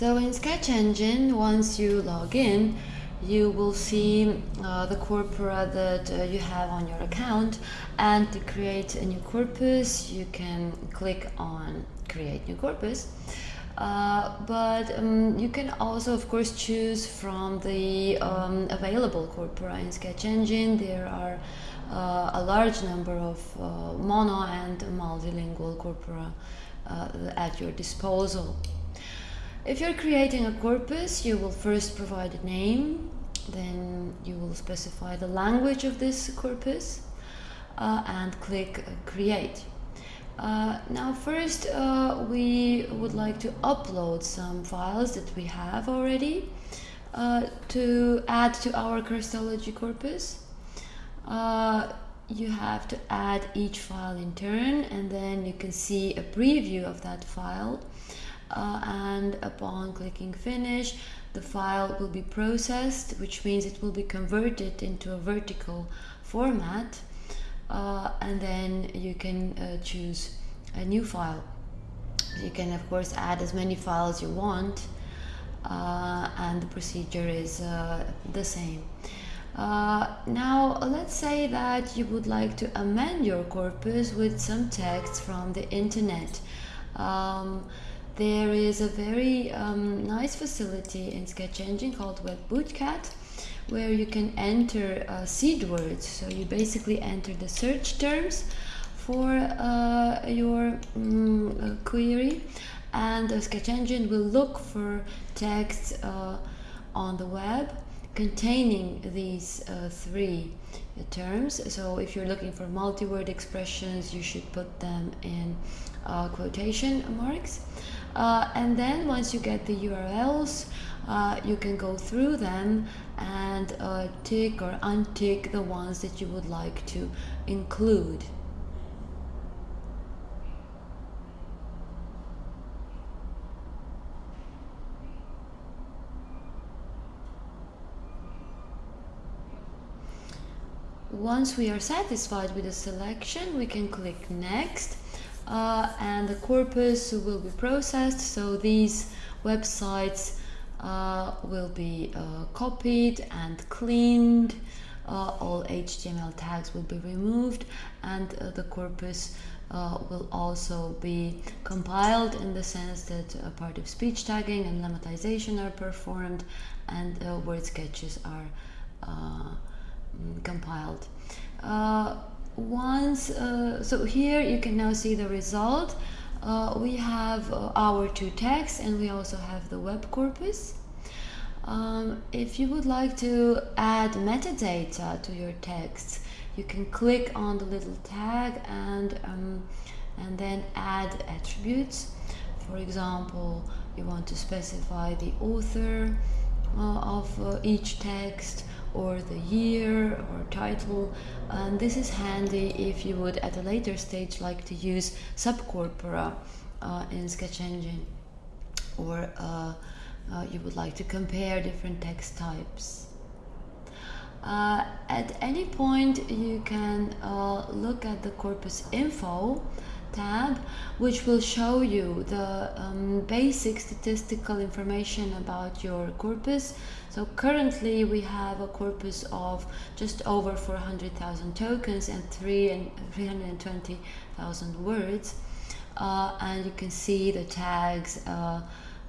So in Sketch Engine, once you log in, you will see uh, the corpora that uh, you have on your account. And to create a new corpus you can click on create new corpus. Uh, but um, you can also of course choose from the um, available corpora in Sketch Engine. There are uh, a large number of uh, mono and multilingual corpora uh, at your disposal if you're creating a corpus, you will first provide a name, then you will specify the language of this corpus uh, and click create. Uh, now first uh, we would like to upload some files that we have already uh, to add to our Christology corpus. Uh, you have to add each file in turn and then you can see a preview of that file uh, and upon clicking finish the file will be processed which means it will be converted into a vertical format uh, and then you can uh, choose a new file. You can of course add as many files you want uh, and the procedure is uh, the same. Uh, now let's say that you would like to amend your corpus with some text from the internet. Um, there is a very um, nice facility in Sketch Engine called Web Bootcat where you can enter uh, seed words. So you basically enter the search terms for uh, your um, query and the Sketch Engine will look for text uh, on the web containing these uh, three terms. So if you're looking for multi-word expressions, you should put them in uh, quotation marks. Uh, and then once you get the URLs, uh, you can go through them and uh, tick or untick the ones that you would like to include. Once we are satisfied with the selection, we can click next uh, and the corpus will be processed. So these websites uh, will be uh, copied and cleaned. Uh, all HTML tags will be removed and uh, the corpus uh, will also be compiled in the sense that a part of speech tagging and lemmatization are performed and word sketches are mm, compiled once uh, so here you can now see the result. Uh, we have uh, our two texts and we also have the web corpus. Um, if you would like to add metadata to your text you can click on the little tag and um, and then add attributes. For example you want to specify the author of uh, each text or the year or title and this is handy if you would at a later stage like to use subcorpora uh, in Sketch Engine or uh, uh, you would like to compare different text types. Uh, at any point you can uh, look at the corpus info tab which will show you the um, basic statistical information about your corpus so currently we have a corpus of just over 400,000 tokens and 3 and 320,000 words uh, and you can see the tags uh,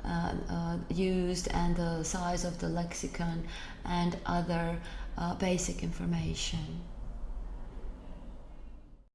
uh, uh, used and the size of the lexicon and other uh, basic information.